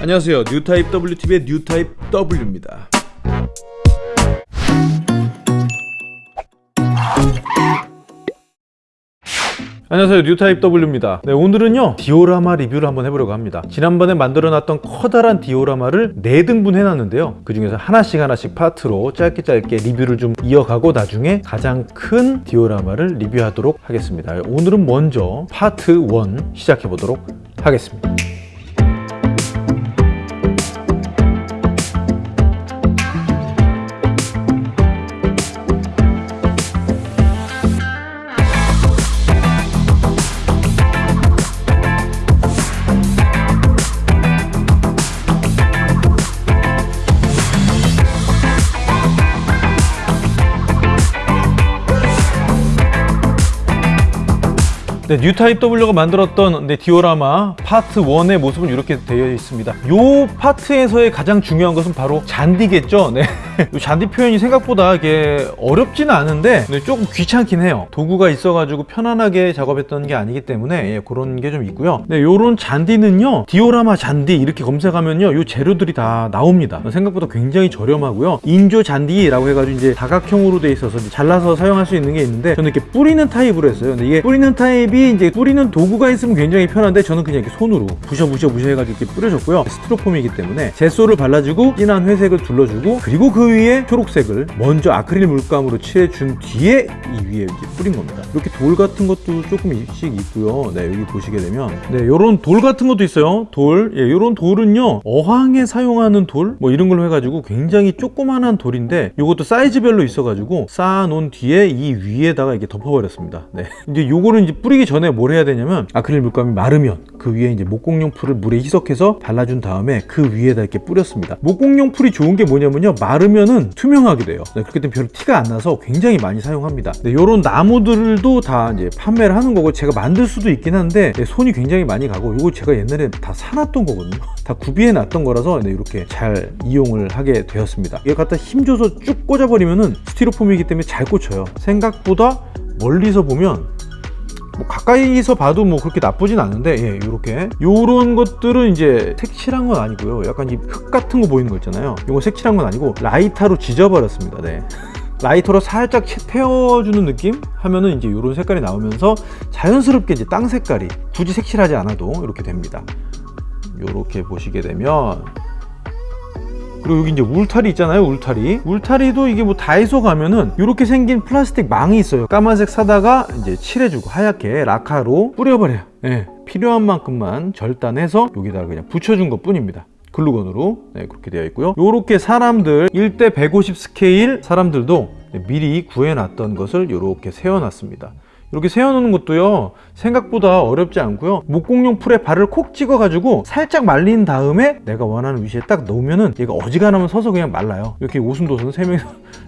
안녕하세요. 뉴타입 WTV의 뉴타입 W입니다. 안녕하세요. 뉴타입 W입니다. 네, 오늘은요 디오라마 리뷰를 한번 해보려고 합니다. 지난번에 만들어놨던 커다란 디오라마를 4등분 해놨는데요. 그 중에서 하나씩 하나씩 파트로 짧게 짧게 리뷰를 좀 이어가고 나중에 가장 큰 디오라마를 리뷰하도록 하겠습니다. 오늘은 먼저 파트 1 시작해보도록 하겠습니다 네, 뉴타입 W가 만들었던 네, 디오라마 파트 1의 모습은 이렇게 되어 있습니다. 이 파트에서의 가장 중요한 것은 바로 잔디겠죠. 네. 이 잔디 표현이 생각보다 이게 어렵지는 않은데 네, 조금 귀찮긴 해요. 도구가 있어가지고 편안하게 작업했던 게 아니기 때문에 예, 그런 게 좀 있고요. 네, 요런 잔디는요. 디오라마 잔디 이렇게 검색하면요. 요 재료들이 다 나옵니다. 생각보다 굉장히 저렴하고요. 인조 잔디라고 해가지고 이제 다각형으로 돼 있어서 잘라서 사용할 수 있는 게 있는데 저는 이렇게 뿌리는 타입으로 했어요. 근데 이게 뿌리는 타입이 이제 뿌리는 도구가 있으면 굉장히 편한데 저는 그냥 이렇게 손으로 부셔 부셔 부셔 해가지고 이렇게 뿌려줬고요 스티로폼이기 때문에 젯소를 발라주고 진한 회색을 둘러주고 그리고 그 위에 초록색을 먼저 아크릴 물감으로 칠해준 뒤에 이 위에 이제 뿌린 겁니다. 이렇게 돌 같은 것도 조금씩 있고요. 네 여기 보시게 되면. 네 요런 돌 같은 것도 있어요. 돌. 예, 요런 돌은요 어항에 사용하는 돌? 뭐 이런 걸로 해가지고 굉장히 조그만한 돌인데 요것도 사이즈별로 있어가지고 쌓아놓은 뒤에 이 위에다가 이게 덮어버렸습니다. 네. 이제 요거는 이제 뿌리기 전에 뭘 해야 되냐면 아크릴 물감이 마르면 그 위에 이제 목공용 풀을 물에 희석해서 발라준 다음에 그 위에다 이렇게 뿌렸습니다. 목공용 풀이 좋은 게 뭐냐면요 마르면 은 투명하게 돼요. 네, 그렇기 때문에 별 티가 안 나서 굉장히 많이 사용합니다. 네, 요런 나무들도 다 이제 판매를 하는 거고 제가 만들 수도 있긴 한데 네, 손이 굉장히 많이 가고 이거 제가 옛날에 다 사놨던 거거든요. 다 구비해 놨던 거라서 네, 이렇게 잘 이용을 하게 되었습니다. 이거 갖다 힘줘서 쭉 꽂아버리면은 스티로폼이기 때문에 잘 꽂혀요. 생각보다 멀리서 보면 뭐 가까이서 봐도 뭐 그렇게 나쁘진 않은데 예, 이렇게. 요런 것들은 이제 색칠한 건 아니고요. 약간 이 흙 같은 거 보이는 거 있잖아요. 이거 색칠한 건 아니고 라이터로 지져버렸습니다. 네. 라이터로 살짝 태워주는 느낌? 하면은 이제 이런 색깔이 나오면서 자연스럽게 이제 땅 색깔이 굳이 색칠하지 않아도 이렇게 됩니다. 이렇게 보시게 되면 그리고 여기 이제 울타리 있잖아요 울타리. 울타리도 이게 뭐 다이소 가면은 이렇게 생긴 플라스틱 망이 있어요. 까만색 사다가 이제 칠해주고 하얗게 라카로 뿌려버려요. 네, 필요한 만큼만 절단해서 여기다가 그냥 붙여준 것 뿐입니다. 글루건으로. 네, 그렇게 되어 있고요. 이렇게 사람들 1대 150 스케일 사람들도 미리 구해놨던 것을 이렇게 세워놨습니다 이렇게 세워놓는 것도요 생각보다 어렵지 않고요. 목공용 풀에 발을 콕 찍어 가지고 살짝 말린 다음에 내가 원하는 위치에 딱 놓으면은 얘가 어지간하면 서서 그냥 말라요. 이렇게 오순도순 세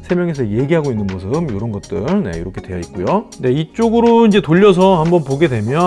세 명이서 얘기하고 있는 모습 이런 것들. 네 이렇게 되어 있고요. 네 이쪽으로 이제 돌려서 한번 보게 되면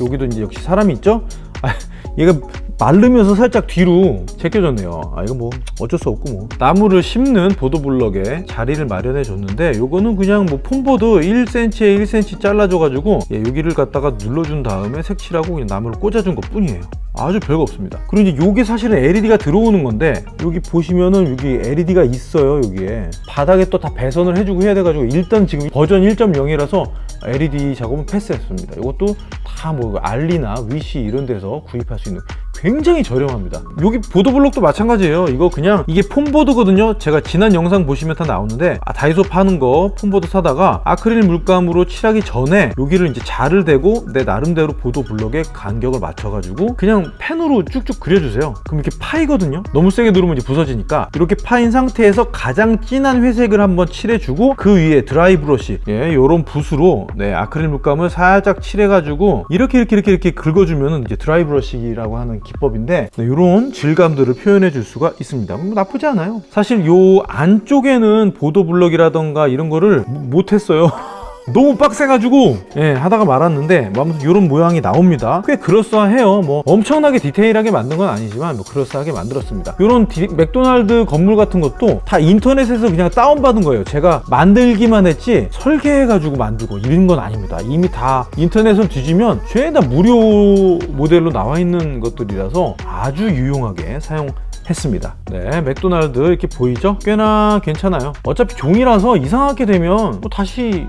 여기도 이제 역시 사람이 있죠? 아, 얘가 마르면서 살짝 뒤로 제껴졌네요. 아 이거 뭐 어쩔 수 없고 뭐. 나무를 심는 보도블럭에 자리를 마련해 줬는데 요거는 그냥 뭐 폼보드 1cm에 1cm 잘라줘 가지고 예, 여기를 갖다가 눌러준 다음에 색칠하고 그냥 나무를 꽂아준 것 뿐이에요. 아주 별거 없습니다. 그리고 이제 요게 사실은 LED가 들어오는 건데 여기 보시면은 여기 LED가 있어요 여기에. 바닥에 또 다 배선을 해주고 해야 돼가지고 일단 지금 버전 1.0이라서 LED 작업은 패스했습니다. 이것도 다 뭐 알리나 위시 이런 데서 구입할 수 있는 굉장히 저렴합니다. 여기 보도블록도 마찬가지예요. 이거 그냥 이게 foam board거든요. 제가 지난 영상 보시면 다 나오는데 아, 다이소 파는 거 foam board 사다가 아크릴 물감으로 칠하기 전에 여기를 이제 자를 대고 내 나름대로 보도블록에 간격을 맞춰 가지고 그냥 펜으로 쭉쭉 그려주세요. 그럼 이렇게 파이거든요. 너무 세게 누르면 이제 부서지니까 이렇게 파인 상태에서 가장 진한 회색을 한번 칠해주고 그 위에 dry brush 예, 요런 붓으로 네, 아크릴 물감을 살짝 칠해가지고 이렇게 이렇게 이렇게 이렇게 긁어주면 이제 드라이 브러쉬라고 하는 기법인데 네, 이런 질감들을 표현해 줄 수가 있습니다. 뭐 나쁘지 않아요. 사실 요 안쪽에는 보도 블럭이라던가 이런 거를 못했어요 너무 빡세가지고 예, 하다가 말았는데 뭐 아무튼 이런 모양이 나옵니다. 꽤 그럴싸해요. 뭐 엄청나게 디테일하게 만든 건 아니지만 뭐 그럴싸하게 만들었습니다. 이런 디- 맥도날드 건물 같은 것도 다 인터넷에서 그냥 다운받은 거예요. 제가 만들기만 했지 설계해가지고 만들고 이런 건 아닙니다. 이미 다 인터넷을 뒤지면 죄다 무료 모델로 나와 있는 것들이라서 아주 유용하게 사용 했습니다. 네 맥도날드 이렇게 보이죠? 꽤나 괜찮아요. 어차피 종이라서 이상하게 되면 뭐 다시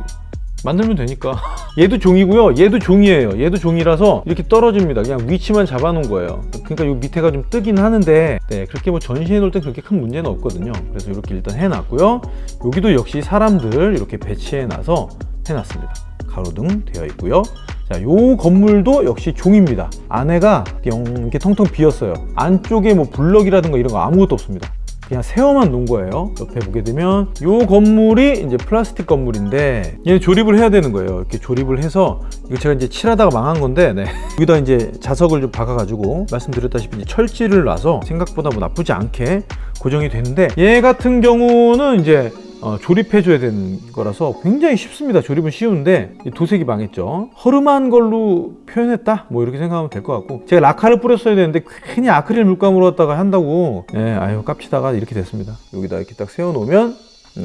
만들면 되니까. 얘도 종이고요. 얘도 종이에요. 얘도 종이라서 이렇게 떨어집니다. 그냥 위치만 잡아 놓은 거예요. 그러니까 요 밑에가 좀 뜨긴 하는데 네 그렇게 뭐 전시해 놓을 때 그렇게 큰 문제는 없거든요. 그래서 이렇게 일단 해놨고요. 여기도 역시 사람들 이렇게 배치해 놔서 해놨습니다. 가로등 되어 있고요. 자, 요 건물도 역시 종입니다. 안에가 영 이렇게 텅텅 비었어요. 안쪽에 뭐 블럭이라든가 이런 거 아무것도 없습니다 그냥 세워만 놓은 거예요 옆에 보게 되면 요 건물이 이제 플라스틱 건물인데 얘 조립을 해야 되는 거예요 이렇게 조립을 해서 이거 제가 이제 칠하다가 망한 건데 네. 여기다 이제 자석을 좀 박아 가지고 말씀드렸다시피 이제 철지를 놔서 생각보다 뭐 나쁘지 않게 고정이 되는데 얘 같은 경우는 이제 어, 조립해줘야 되는 거라서 굉장히 쉽습니다. 조립은 쉬운데 이 도색이 망했죠. 허름한 걸로 표현했다? 뭐 이렇게 생각하면 될 것 같고 제가 라카를 뿌렸어야 되는데 괜히 아크릴 물감으로 갖다가 한다고 예, 아유 깝치다가 이렇게 됐습니다. 여기다 이렇게 딱 세워놓으면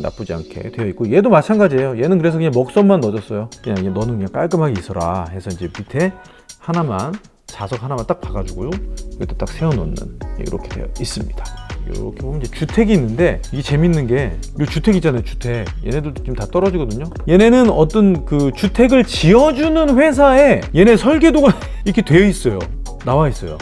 나쁘지 않게 되어 있고 얘도 마찬가지예요. 얘는 그래서 그냥 먹선만 넣어줬어요. 그냥 얘 너는 그냥 깔끔하게 있어라 해서 이제 밑에 하나만 자석 하나만 딱 봐가지고요. 여기다 딱 세워놓는 이렇게 되어 있습니다. 이렇게 보면 이제 주택이 있는데 이게 재밌는 게 이 주택 있잖아요 주택. 얘네들도 지금 다 떨어지거든요. 얘네는 어떤 그 주택을 지어주는 회사에 얘네 설계도가 이렇게 되어 있어요. 나와 있어요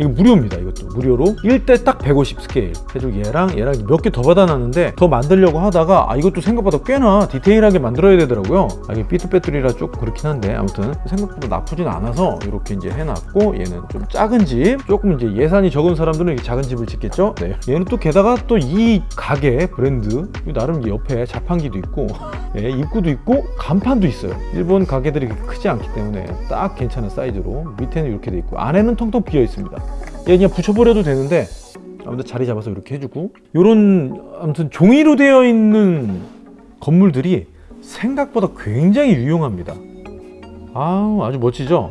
이거 무료입니다 이것도. 무료로. 1대 딱 150 스케일. 해주고 얘랑 얘랑 몇 개 더 받아놨는데 더 만들려고 하다가 아 이것도 생각보다 꽤나 디테일하게 만들어야 되더라고요. 아 이게 삐뚤빼뚤이라 조금 그렇긴 한데 아무튼 생각보다 나쁘진 않아서 이렇게 이제 해놨고 얘는 좀 작은 집 조금 이제 예산이 적은 사람들은 이렇게 작은 집을 짓겠죠? 네. 얘는 또 게다가 또 이 가게 브랜드 나름 옆에 자판기도 있고 예, 입구도 있고 간판도 있어요. 일본 가게들이 크지 않기 때문에 딱 괜찮은 사이즈로 밑에는 이렇게 돼 있고 안에는 텅텅 비어 있습니다. 얘 그냥 붙여버려도 되는데 아무튼 자리 잡아서 이렇게 해주고 요런 아무튼 종이로 되어 있는 건물들이 생각보다 굉장히 유용합니다. 아우 아주 멋지죠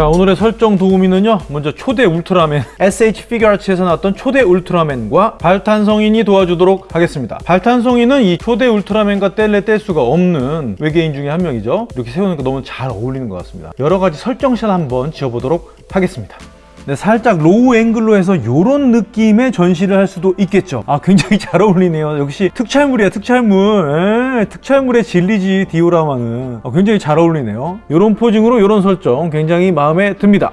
자 오늘의 설정 도우미는요 먼저 초대 울트라맨 SH 피규어아츠에서 나왔던 초대 울트라맨과 발탄성인이 도와주도록 하겠습니다. 발탄성인은 이 초대 울트라맨과 뗄래 뗄 수가 없는 외계인 중에 한 명이죠. 이렇게 세우니까 너무 잘 어울리는 것 같습니다. 여러 가지 설정샷 한번 지어보도록 하겠습니다. 네, 살짝 low angle로 해서 이런 느낌의 전시를 할 수도 있겠죠. 아 굉장히 잘 어울리네요. 역시 특촬물이야 특촬물. 에, 특촬물의 진리지 디오라마는. 아, 굉장히 잘 어울리네요. 이런 posing으로 이런 설정 굉장히 마음에 듭니다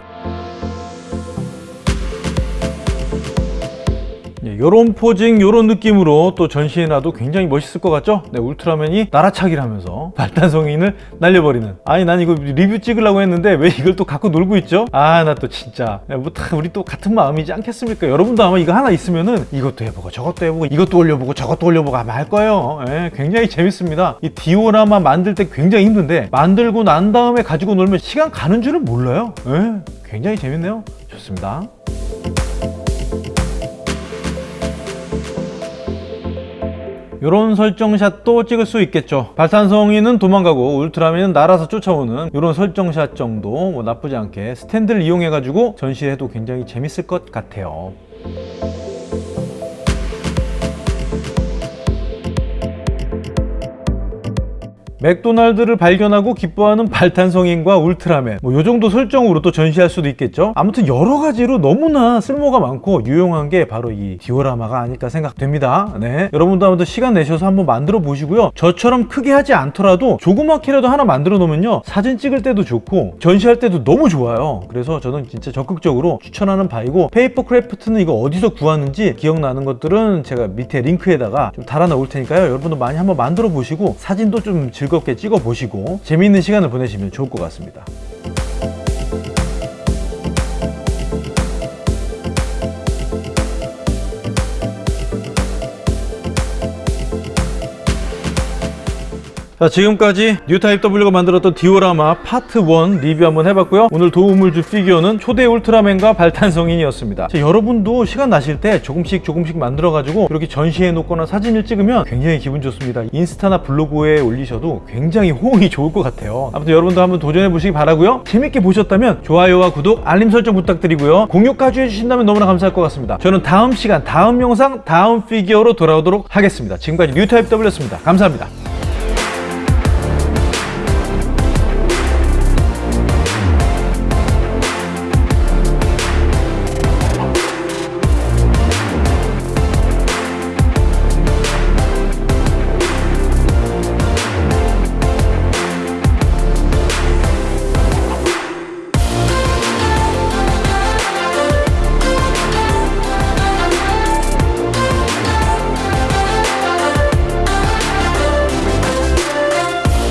이런 포징, 이런 느낌으로 또 전시해놔도 굉장히 멋있을 것 같죠? 네, 울트라맨이 날아차기를 하면서 발탄성인을 날려버리는. 아니 난 이거 리뷰 찍으려고 했는데 왜 이걸 또 갖고 놀고 있죠? 아 나 또 진짜. 야, 뭐, 다 우리 또 같은 마음이지 않겠습니까? 여러분도 아마 이거 하나 있으면은 이것도 해보고 저것도 해보고 이것도 올려보고 저것도 올려보고 아마 할 거예요. 예, 굉장히 재밌습니다. 이 디오라마 만들 때 굉장히 힘든데 만들고 난 다음에 가지고 놀면 시간 가는 줄을 몰라요. 예, 굉장히 재밌네요. 좋습니다 이런 설정샷도 찍을 수 있겠죠. 발탄성이는 도망가고 울트라맨은 날아서 쫓아오는 이런 설정샷 정도 뭐 나쁘지 않게 스탠드를 이용해 가지고 전시해도 굉장히 재밌을 것 같아요 맥도날드를 발견하고 기뻐하는 발탄성인과 울트라맨. 뭐 요 정도 설정으로 또 전시할 수도 있겠죠? 아무튼 여러 가지로 너무나 쓸모가 많고 유용한 게 바로 이 디오라마가 아닐까 생각됩니다. 네. 여러분도 더 시간 내셔서 한번 만들어 보시고요. 저처럼 크게 하지 않더라도 조그맣게라도 하나 만들어 놓으면요. 사진 찍을 때도 좋고 전시할 때도 너무 좋아요. 그래서 저는 진짜 적극적으로 추천하는 바이고 paper craft는 이거 어디서 구하는지 기억나는 것들은 제가 밑에 링크에다가 좀 달아 놓을 테니까요. 여러분도 많이 한번 만들어 보시고 사진도 좀 즐겁게 찍어 보시고 재미있는 시간을 보내시면 좋을 것 같습니다 자 지금까지 뉴타입 W가 만들었던 디오라마 파트 1 리뷰 한번 해봤고요. 오늘 도움을 줄 피규어는 초대 울트라맨과 발탄성인이었습니다. 자, 여러분도 시간 나실 때 조금씩 조금씩 만들어 가지고 이렇게 전시해 놓거나 사진을 찍으면 굉장히 기분 좋습니다. 인스타나 블로그에 올리셔도 굉장히 호응이 좋을 것 같아요. 아무튼 여러분도 한번 도전해 보시기 바라고요. 재밌게 보셨다면 좋아요와 구독 알림 설정 부탁드리고요. 공유까지 해주신다면 너무나 감사할 것 같습니다. 저는 다음 시간 다음 영상 다음 피규어로 돌아오도록 하겠습니다. 지금까지 뉴타입 W였습니다. 감사합니다